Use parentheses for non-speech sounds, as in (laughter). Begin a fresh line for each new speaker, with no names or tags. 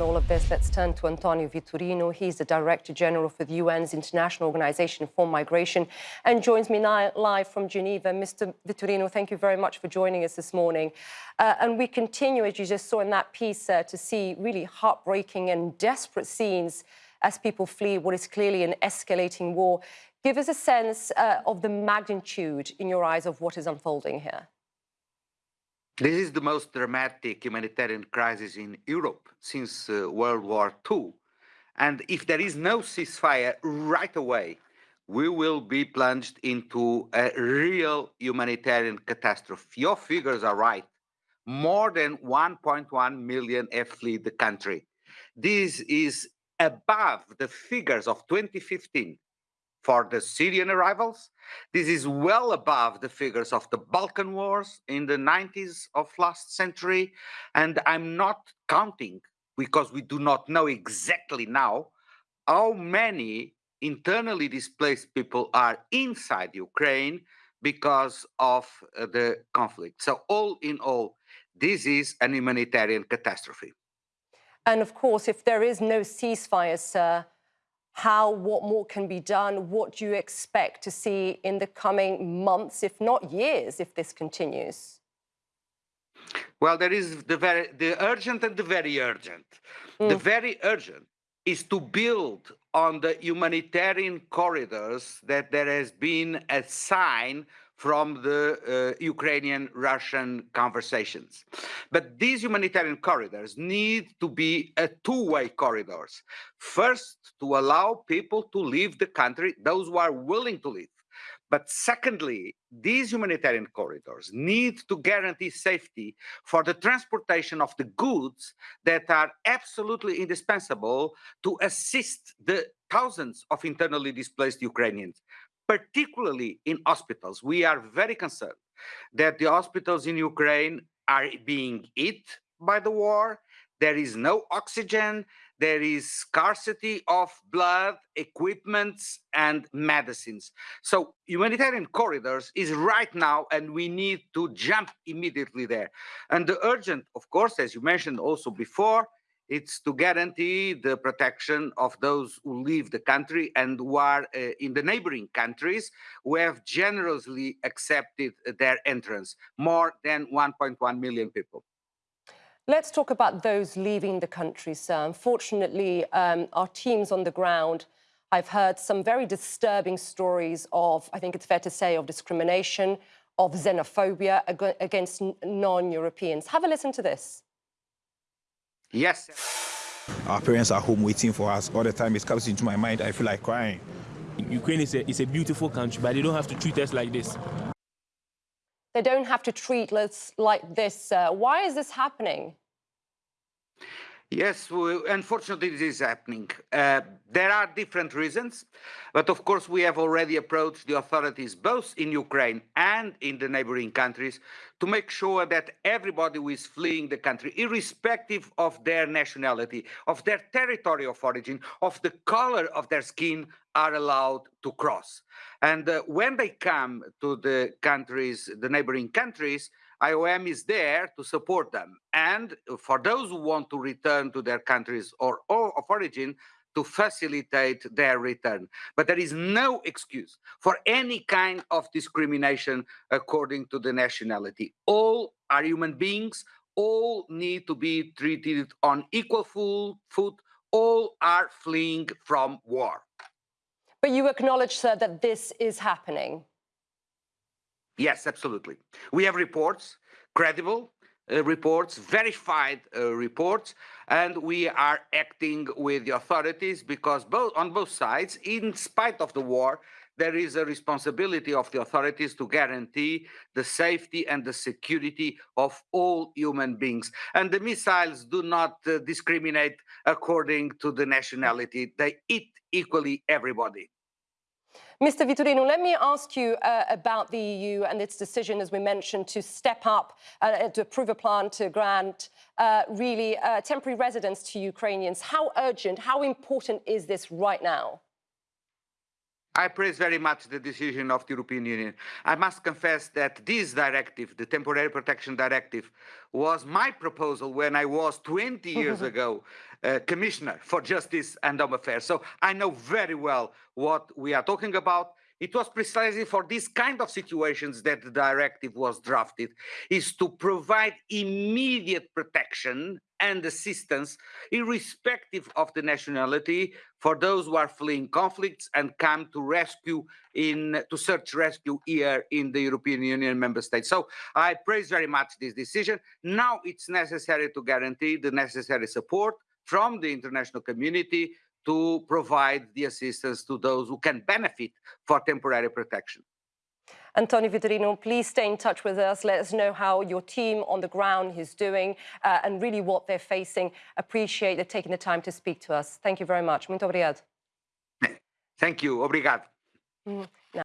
all of this, let's turn to Antonio Vitorino. He's the Director General for the UN's International Organization for Migration and joins me now live from Geneva. Mr. Vitorino, thank you very much for joining us this morning. Uh, and we continue, as you just saw in that piece, uh, to see really heartbreaking and desperate scenes as people flee what is clearly an escalating war. Give us a sense uh, of the magnitude, in your eyes, of what is unfolding here.
This is the most dramatic humanitarian crisis in Europe since uh, World War II. And if there is no ceasefire right away, we will be plunged into a real humanitarian catastrophe. Your figures are right. More than 1.1 million have fled the country. This is above the figures of 2015 for the Syrian arrivals. This is well above the figures of the Balkan wars in the 90s of last century. And I'm not counting because we do not know exactly now how many internally displaced people are inside Ukraine because of uh, the conflict. So all in all, this is an humanitarian catastrophe.
And of course, if there is no ceasefire, sir, how, what more can be done? What do you expect to see in the coming months, if not years, if this continues?
Well, there is the very the urgent and the very urgent. Mm. The very urgent is to build on the humanitarian corridors that there has been a sign from the uh, Ukrainian-Russian conversations. But these humanitarian corridors need to be a two-way corridors. First, to allow people to leave the country, those who are willing to leave. But secondly, these humanitarian corridors need to guarantee safety for the transportation of the goods that are absolutely indispensable to assist the thousands of internally displaced Ukrainians particularly in hospitals. We are very concerned that the hospitals in Ukraine are being hit by the war. There is no oxygen. There is scarcity of blood, equipments, and medicines. So humanitarian corridors is right now, and we need to jump immediately there. And the urgent, of course, as you mentioned also before, it's to guarantee the protection of those who leave the country and who are uh, in the neighboring countries who have generously accepted their entrance, more than 1.1 million people.
Let's talk about those leaving the country, sir. Unfortunately, um, our teams on the ground, I've heard some very disturbing stories of, I think it's fair to say, of discrimination, of xenophobia against non-Europeans. Have a listen to this.
Yes.
Our parents are home waiting for us. All the time it comes into my mind, I feel like crying.
Ukraine is a, is a beautiful country, but they don't have to treat us like this.
They don't have to treat us like this. Uh, why is this happening?
Yes, unfortunately, this is happening. Uh, there are different reasons, but of course, we have already approached the authorities both in Ukraine and in the neighboring countries to make sure that everybody who is fleeing the country, irrespective of their nationality, of their territory of origin, of the color of their skin, are allowed to cross. And uh, when they come to the countries, the neighboring countries, IOM is there to support them. And for those who want to return to their countries or, or of origin, to facilitate their return. But there is no excuse for any kind of discrimination according to the nationality. All are human beings, all need to be treated on equal foot, all are fleeing from war.
But you acknowledge, sir, that this is happening.
Yes, absolutely. We have reports, credible uh, reports, verified uh, reports, and we are acting with the authorities because both on both sides, in spite of the war, there is a responsibility of the authorities to guarantee the safety and the security of all human beings. And the missiles do not uh, discriminate according to the nationality. They eat equally everybody.
Mr. Vitorino, let me ask you uh, about the EU and its decision, as we mentioned, to step up, uh, to approve a plan to grant uh, really uh, temporary residence to Ukrainians. How urgent, how important is this right now?
I praise very much the decision of the European Union. I must confess that this directive, the Temporary Protection Directive, was my proposal when I was 20 years (laughs) ago uh, Commissioner for Justice and Home Affairs. So I know very well what we are talking about. It was precisely for these kind of situations that the directive was drafted, is to provide immediate protection and assistance, irrespective of the nationality, for those who are fleeing conflicts and come to rescue in to search rescue here in the European Union member states. So I praise very much this decision. Now it's necessary to guarantee the necessary support from the international community to provide the assistance to those who can benefit for temporary protection.
Antonio Vitorino, please stay in touch with us. Let us know how your team on the ground is doing uh, and really what they're facing. Appreciate you taking the time to speak to us. Thank you very much. Muito obrigado.
Thank you. Obrigado.
Mm.